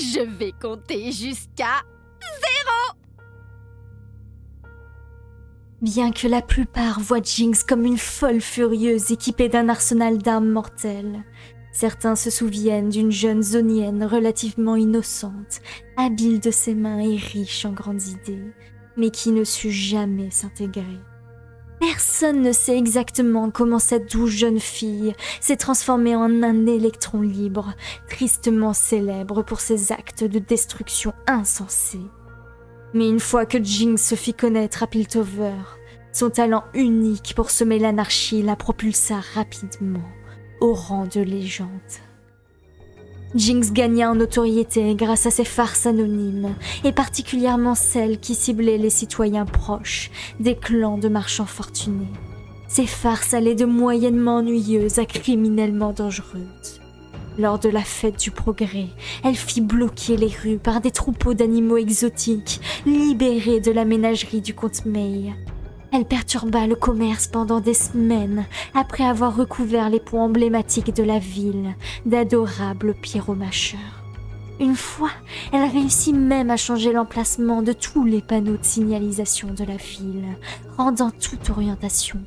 Je vais compter jusqu'à... Bien que la plupart voient Jinx comme une folle furieuse équipée d'un arsenal d'armes mortelles, certains se souviennent d'une jeune zonienne relativement innocente, habile de ses mains et riche en grandes idées, mais qui ne sut jamais s'intégrer. Personne ne sait exactement comment cette douce jeune fille s'est transformée en un électron libre, tristement célèbre pour ses actes de destruction insensés. Mais une fois que Jinx se fit connaître à Piltover, son talent unique pour semer l'anarchie la propulsa rapidement au rang de légende. Jinx gagna en notoriété grâce à ses farces anonymes, et particulièrement celles qui ciblaient les citoyens proches des clans de marchands fortunés. Ces farces allaient de moyennement ennuyeuses à criminellement dangereuses. Lors de la fête du progrès, elle fit bloquer les rues par des troupeaux d'animaux exotiques libérés de la ménagerie du comte May. Elle perturba le commerce pendant des semaines après avoir recouvert les points emblématiques de la ville d'adorables pyromacheurs. Une fois, elle réussit même à changer l'emplacement de tous les panneaux de signalisation de la ville, rendant toute orientation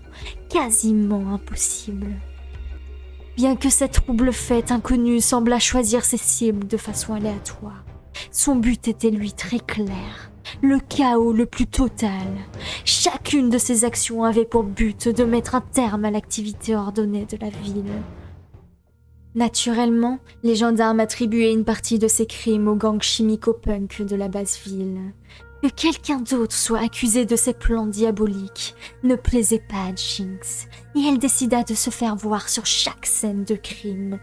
quasiment impossible. Bien que cette trouble fête inconnue semblât choisir ses cibles de façon aléatoire, son but était lui très clair, le chaos le plus total. Chacune de ses actions avait pour but de mettre un terme à l'activité ordonnée de la ville. Naturellement, les gendarmes attribuaient une partie de ces crimes au gang chimico-punk de la basse ville. Que quelqu'un d'autre soit accusé de ces plans diaboliques ne plaisait pas à Jinx, et elle décida de se faire voir sur chaque scène de crime.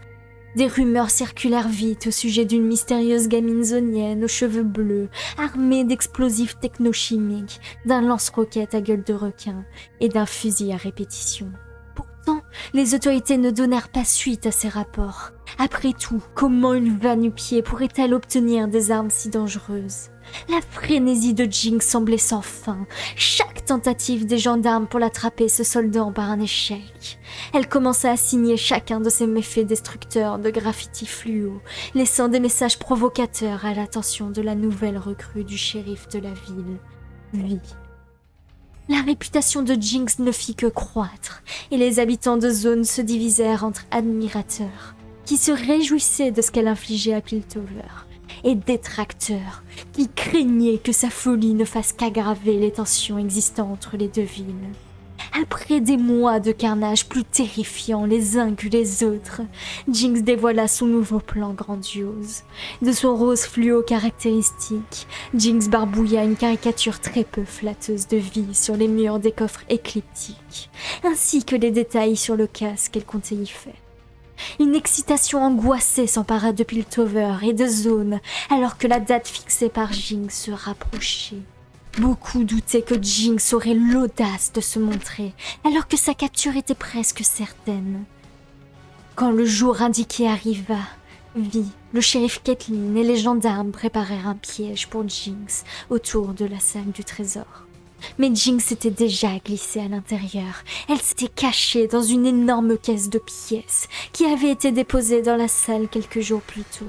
Des rumeurs circulèrent vite au sujet d'une mystérieuse gamine zonienne aux cheveux bleus, armée d'explosifs technochimiques, d'un lance-roquette à gueule de requin et d'un fusil à répétition. Pourtant, les autorités ne donnèrent pas suite à ces rapports. Après tout, comment une va-nu-pied pourrait-elle obtenir des armes si dangereuses? La frénésie de Jinx semblait sans fin, chaque tentative des gendarmes pour l'attraper se soldant par un échec. Elle commença à signer chacun de ses méfaits destructeurs de graffiti fluo, laissant des messages provocateurs à l'attention de la nouvelle recrue du shérif de la ville, lui. La réputation de Jinx ne fit que croître, et les habitants de zone se divisèrent entre admirateurs, qui se réjouissaient de ce qu'elle infligeait à Piltover, et détracteurs qui craignaient que sa folie ne fasse qu'aggraver les tensions existant entre les deux villes. Après des mois de carnage plus terrifiants les uns que les autres, Jinx dévoila son nouveau plan grandiose. De son rose fluo caractéristique, Jinx barbouilla une caricature très peu flatteuse de vie sur les murs des coffres écliptiques, ainsi que les détails sur le casque qu'elle comptait y faire. Une excitation angoissée s'empara de Piltover et de Zone alors que la date fixée par Jinx se rapprochait. Beaucoup doutaient que Jinx aurait l'audace de se montrer alors que sa capture était presque certaine. Quand le jour indiqué arriva, Vi, le shérif Kathleen et les gendarmes préparèrent un piège pour Jinx autour de la salle du trésor. Mais Jinx s'était déjà glissée à l'intérieur. Elle s'était cachée dans une énorme caisse de pièces qui avait été déposée dans la salle quelques jours plus tôt.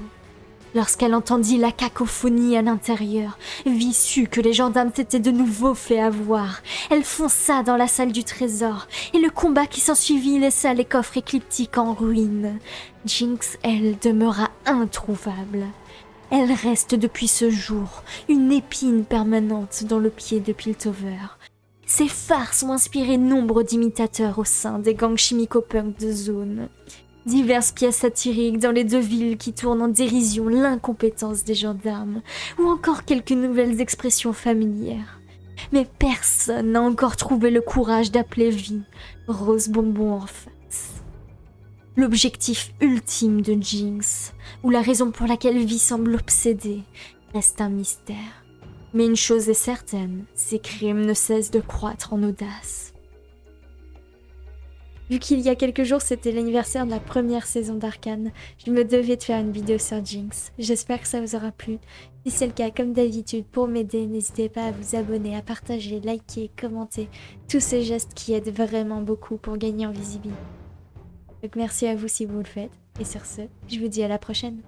Lorsqu'elle entendit la cacophonie à l'intérieur, Vi sut que les gendarmes s'étaient de nouveau fait avoir. Elle fonça dans la salle du trésor, et le combat qui s'ensuivit laissa les coffres écliptiques en ruine. Jinx, elle, demeura introuvable. Elle reste depuis ce jour une épine permanente dans le pied de Piltover. Ses farces ont inspiré nombre d'imitateurs au sein des gangs chimico-punk de zone. Diverses pièces satiriques dans les deux villes qui tournent en dérision l'incompétence des gendarmes, ou encore quelques nouvelles expressions familières. Mais personne n'a encore trouvé le courage d'appeler vie Rose Bonbon en face l'objectif ultime de Jinx, ou la raison pour laquelle Vi semble obsédée, reste un mystère. Mais une chose est certaine, ses crimes ne cessent de croître en audace. Vu qu'il y a quelques jours c'était l'anniversaire de la première saison d'Arkane, je me devais de faire une vidéo sur Jinx. J'espère que ça vous aura plu. Si c'est le cas, comme d'habitude, pour m'aider, n'hésitez pas à vous abonner, à partager, liker, commenter. Tous ces gestes qui aident vraiment beaucoup pour gagner en visibilité. Donc merci à vous si vous le faites. Et sur ce, je vous dis à la prochaine.